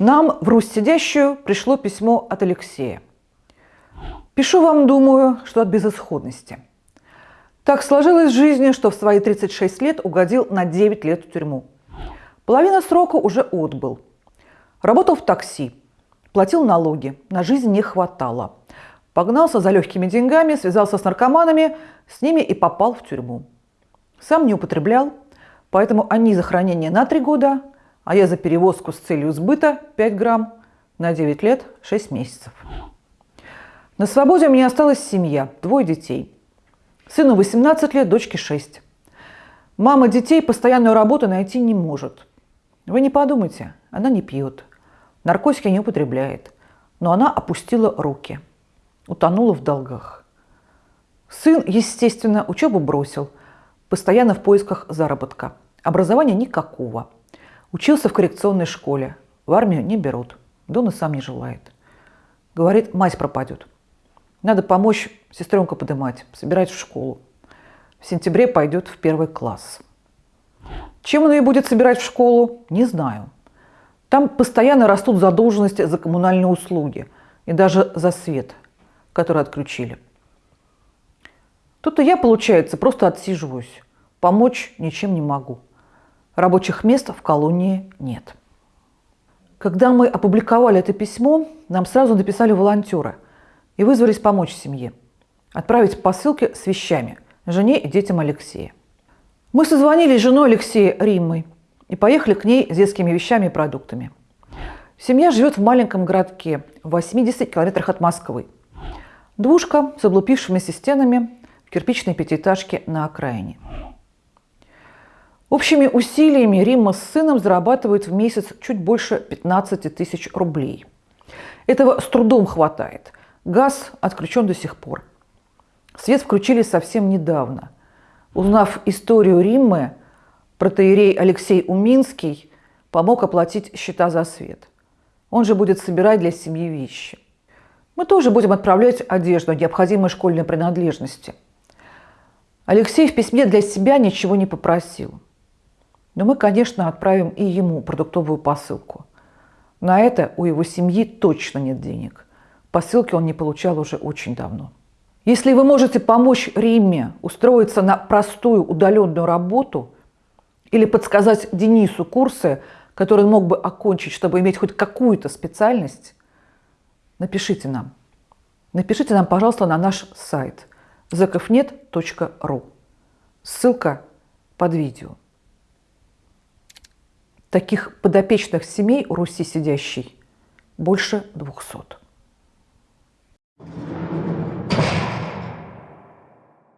Нам в Русь сидящую пришло письмо от Алексея. Пишу вам, думаю, что от безысходности. Так сложилось в жизни, что в свои 36 лет угодил на 9 лет в тюрьму. Половина срока уже отбыл. Работал в такси, платил налоги, на жизнь не хватало. Погнался за легкими деньгами, связался с наркоманами, с ними и попал в тюрьму. Сам не употреблял, поэтому они за хранение на 3 года, а я за перевозку с целью сбыта 5 грамм на 9 лет 6 месяцев. На свободе у меня осталась семья, двое детей. Сыну 18 лет, дочке 6. Мама детей постоянную работу найти не может. Вы не подумайте, она не пьет, наркотики не употребляет, но она опустила руки, утонула в долгах. Сын, естественно, учебу бросил, постоянно в поисках заработка. Образования никакого – Учился в коррекционной школе. В армию не берут. Да он и сам не желает. Говорит, мать пропадет. Надо помочь сестренку подымать, собирать в школу. В сентябре пойдет в первый класс. Чем он ее будет собирать в школу, не знаю. Там постоянно растут задолженности за коммунальные услуги и даже за свет, который отключили. Тут и я, получается, просто отсиживаюсь. Помочь ничем не могу. Рабочих мест в колонии нет. Когда мы опубликовали это письмо, нам сразу написали волонтеры и вызвались помочь семье. Отправить посылки с вещами жене и детям Алексея. Мы созвонились с женой Алексея Риммой и поехали к ней с детскими вещами и продуктами. Семья живет в маленьком городке в 80 километрах от Москвы. Двушка с облупившимися стенами в кирпичной пятиэтажке на окраине. Общими усилиями Римма с сыном зарабатывают в месяц чуть больше 15 тысяч рублей. Этого с трудом хватает. Газ отключен до сих пор. Свет включили совсем недавно. Узнав историю Риммы, протеерей Алексей Уминский помог оплатить счета за свет. Он же будет собирать для семьи вещи. Мы тоже будем отправлять одежду, необходимые школьные принадлежности. Алексей в письме для себя ничего не попросил. Но мы, конечно, отправим и ему продуктовую посылку. На это у его семьи точно нет денег. Посылки он не получал уже очень давно. Если вы можете помочь Римме устроиться на простую удаленную работу или подсказать Денису курсы, которые он мог бы окончить, чтобы иметь хоть какую-то специальность, напишите нам. Напишите нам, пожалуйста, на наш сайт zakovnet.ru. Ссылка под видео. Таких подопечных семей у Руси сидящей больше двухсот.